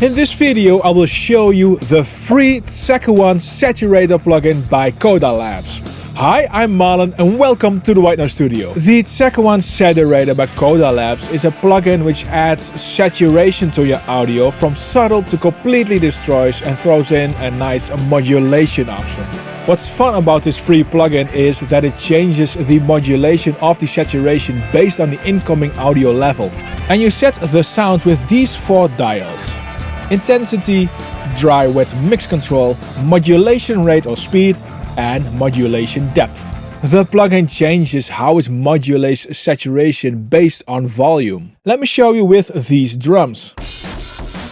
In this video I will show you the free Tseca One Saturator plugin by Coda Labs. Hi, I'm Marlon and welcome to the White Noise Studio. The Tseca One Saturator by Coda Labs is a plugin which adds saturation to your audio from subtle to completely destroys and throws in a nice modulation option. What's fun about this free plugin is that it changes the modulation of the saturation based on the incoming audio level. And you set the sound with these four dials. Intensity, dry wet mix control, modulation rate or speed and modulation depth. The plugin changes how it modulates saturation based on volume. Let me show you with these drums.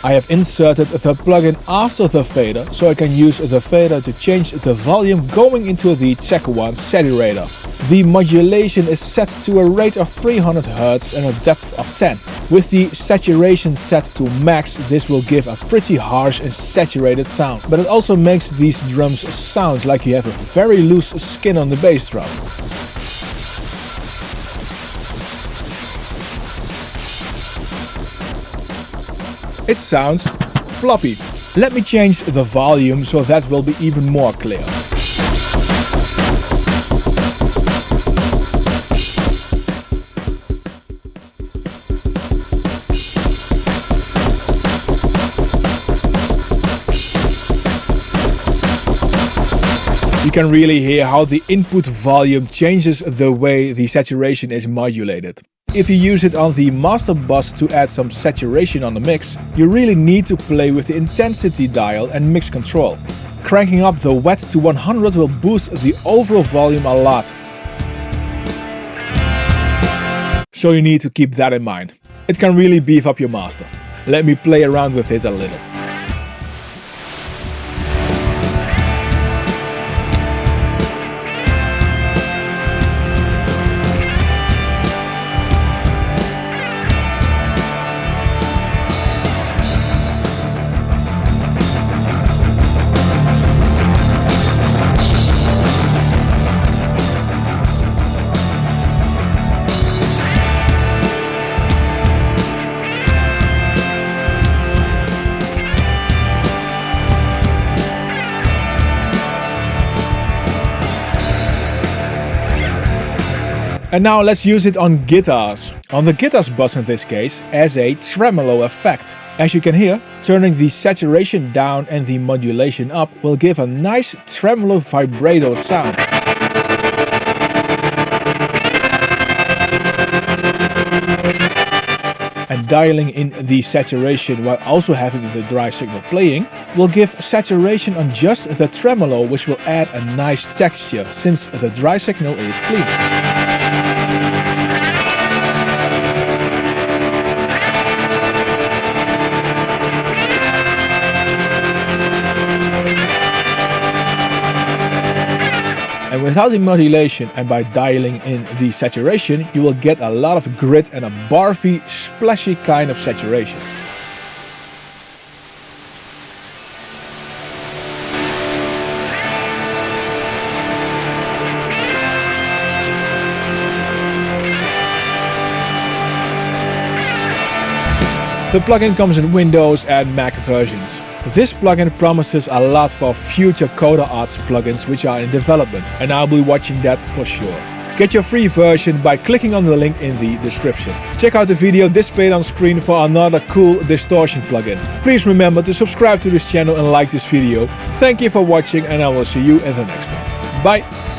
I have inserted the plugin after the fader, so I can use the fader to change the volume going into the Tseca One saturator. The modulation is set to a rate of 300 Hz and a depth of 10. With the saturation set to max, this will give a pretty harsh and saturated sound. But it also makes these drums sound like you have a very loose skin on the bass drum. It sounds floppy. Let me change the volume so that will be even more clear. You can really hear how the input volume changes the way the saturation is modulated. If you use it on the master bus to add some saturation on the mix, you really need to play with the intensity dial and mix control. Cranking up the wet to 100 will boost the overall volume a lot. So you need to keep that in mind. It can really beef up your master. Let me play around with it a little. And now let's use it on guitars. On the guitars bus in this case, as a tremolo effect. As you can hear, turning the saturation down and the modulation up will give a nice tremolo vibrato sound. and dialing in the saturation while also having the dry signal playing will give saturation on just the tremolo which will add a nice texture since the dry signal is clean. Without the modulation and by dialing in the saturation, you will get a lot of grit and a barfy, splashy kind of saturation. The plugin comes in Windows and Mac versions. This plugin promises a lot for future Coda Arts plugins which are in development and I'll be watching that for sure. Get your free version by clicking on the link in the description. Check out the video displayed on screen for another cool distortion plugin. Please remember to subscribe to this channel and like this video. Thank you for watching and I will see you in the next one. Bye!